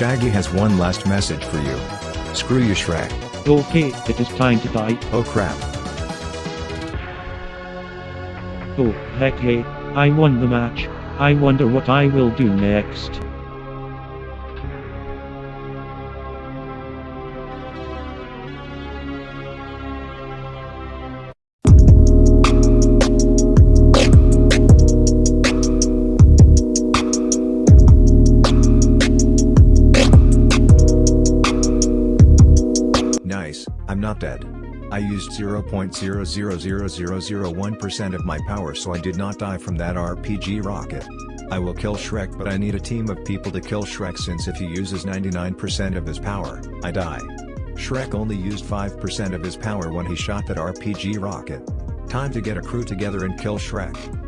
Shaggy has one last message for you. Screw you Shrek. Okay, it is time to die. Oh crap. Oh, heck hey, I won the match. I wonder what I will do next. I'm not dead. I used 0.000001% of my power so I did not die from that RPG rocket. I will kill Shrek but I need a team of people to kill Shrek since if he uses 99% of his power, I die. Shrek only used 5% of his power when he shot that RPG rocket. Time to get a crew together and kill Shrek.